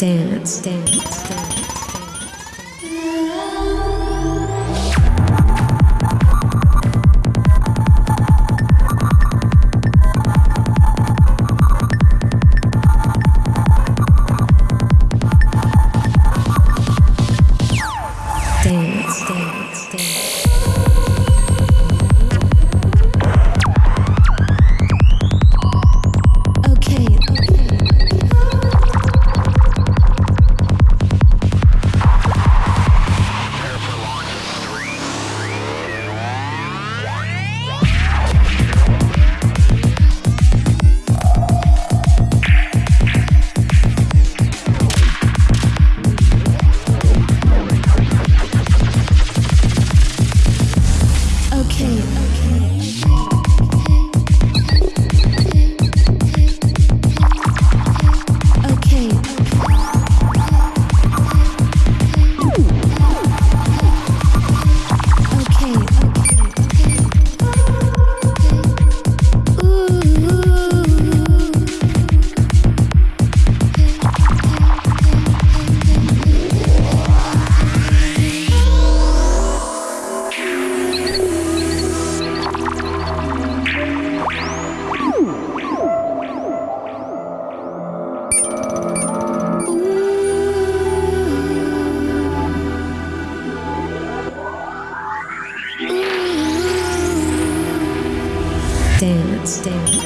Dance, dance, dance. Dance.